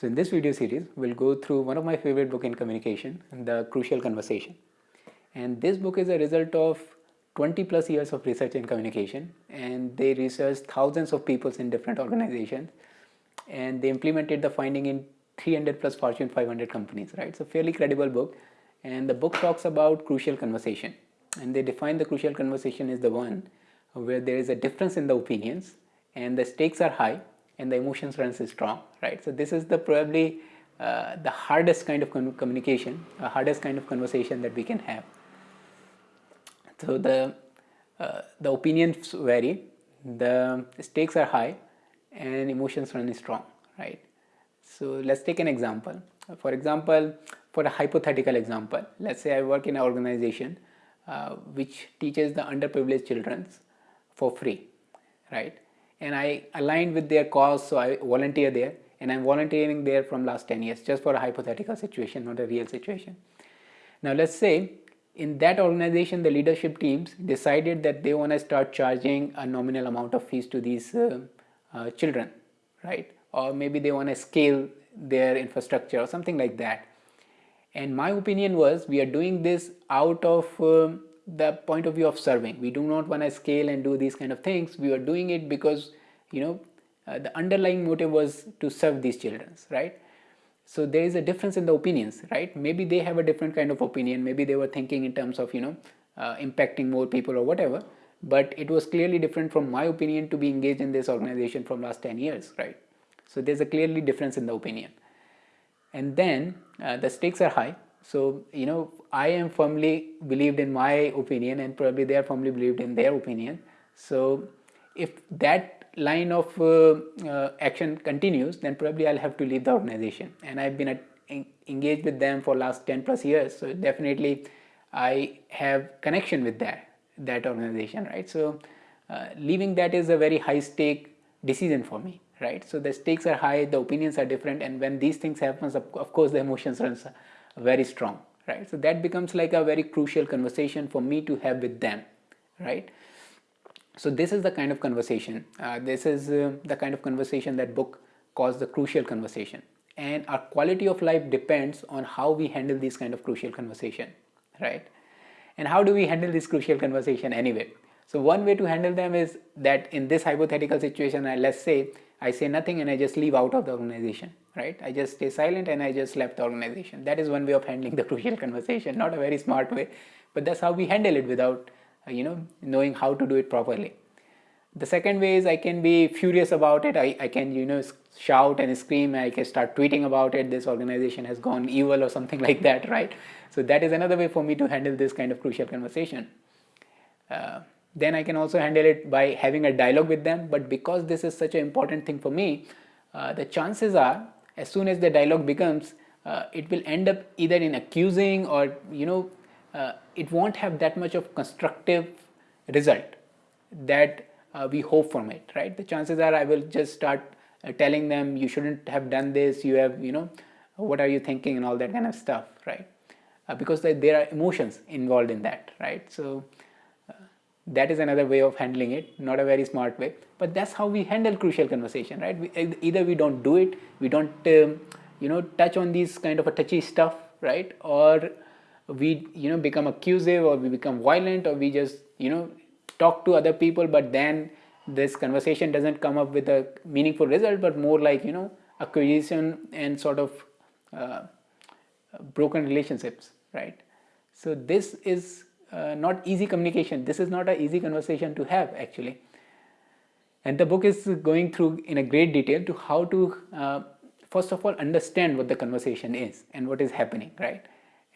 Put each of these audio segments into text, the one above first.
So in this video series, we'll go through one of my favorite book in communication, The Crucial Conversation. And this book is a result of 20 plus years of research in communication and they researched thousands of people in different organizations and they implemented the finding in 300 plus Fortune 500 companies, right? So fairly credible book and the book talks about crucial conversation and they define the crucial conversation as the one where there is a difference in the opinions and the stakes are high and the emotions runs is strong, right? So this is the probably uh, the hardest kind of communication, the hardest kind of conversation that we can have. So the uh, the opinions vary, the stakes are high, and emotions run is strong, right? So let's take an example. For example, for a hypothetical example, let's say I work in an organization uh, which teaches the underprivileged children for free, right? And I aligned with their cause so I volunteer there. And I'm volunteering there from last 10 years just for a hypothetical situation not a real situation. Now let's say in that organization the leadership teams decided that they want to start charging a nominal amount of fees to these uh, uh, children right? Or maybe they want to scale their infrastructure or something like that. And my opinion was we are doing this out of um, the point of view of serving. We do not want to scale and do these kind of things. We are doing it because you know uh, the underlying motive was to serve these children right? So there is a difference in the opinions right? Maybe they have a different kind of opinion. Maybe they were thinking in terms of you know uh, impacting more people or whatever. But it was clearly different from my opinion to be engaged in this organization from last 10 years right? So there's a clearly difference in the opinion. And then uh, the stakes are high. So you know I am firmly believed in my opinion and probably they are firmly believed in their opinion. So if that line of uh, uh, action continues then probably I'll have to leave the organization. And I've been at, engaged with them for last 10 plus years. So definitely I have connection with that that organization right? So uh, leaving that is a very high stake decision for me right? So the stakes are high the opinions are different. And when these things happen, of, course the emotions runs very strong right? So that becomes like a very crucial conversation for me to have with them right? So this is the kind of conversation uh, this is uh, the kind of conversation that book calls the crucial conversation. And our quality of life depends on how we handle this kind of crucial conversation right? And how do we handle this crucial conversation anyway? So one way to handle them is that in this hypothetical situation let's say I say nothing and I just leave out of the organization right? I just stay silent and i just left the organization. That is one way of handling the crucial conversation not a very smart way. But that's how we handle it without uh, you know knowing how to do it properly. The second way is i can be furious about it. I, I can you know shout and scream. I can start tweeting about it. This organization has gone evil or something like that right? So that is another way for me to handle this kind of crucial conversation. Uh, then i can also handle it by having a dialogue with them. But because this is such an important thing for me uh, the chances are as soon as the dialogue becomes uh, it will end up either in accusing or you know uh, it won't have that much of constructive result that uh, we hope from it right? The chances are i will just start uh, telling them you shouldn't have done this. You have you know what are you thinking? and all that kind of stuff right? Uh, because there are emotions involved in that right? So that is another way of handling it not a very smart way. But that's how we handle crucial conversation right? We, either we don't do it we don't um, you know touch on these kind of a touchy stuff right? Or we you know become accusive or we become violent or we just you know talk to other people but then this conversation doesn't come up with a meaningful result but more like you know accusation and sort of uh, broken relationships right? So this is uh, not easy communication. This is not an easy conversation to have actually. And the book is going through in a great detail to how to uh, first of all understand what the conversation is and what is happening, right?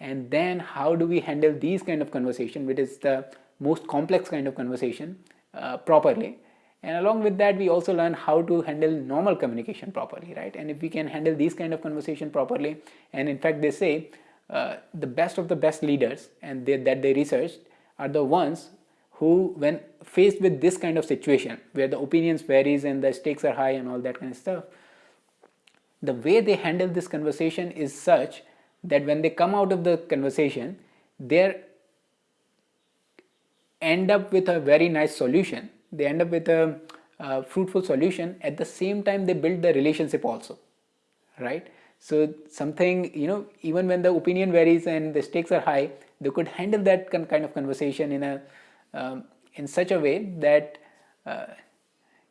And then how do we handle these kind of conversation, which is the most complex kind of conversation uh, properly. And along with that, we also learn how to handle normal communication properly, right? And if we can handle these kind of conversation properly, and in fact, they say uh, the best of the best leaders and they, that they researched are the ones who when faced with this kind of situation where the opinions varies and the stakes are high and all that kind of stuff the way they handle this conversation is such that when they come out of the conversation they end up with a very nice solution they end up with a, a fruitful solution at the same time they build the relationship also right? So something, you know, even when the opinion varies and the stakes are high, they could handle that kind of conversation in a um, in such a way that uh,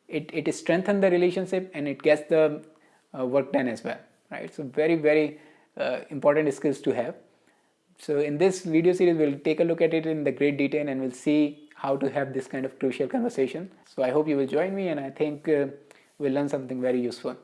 it, it strengthens the relationship and it gets the uh, work done as well, right? So very, very uh, important skills to have. So in this video series, we'll take a look at it in the great detail and we'll see how to have this kind of crucial conversation. So I hope you will join me and I think uh, we'll learn something very useful.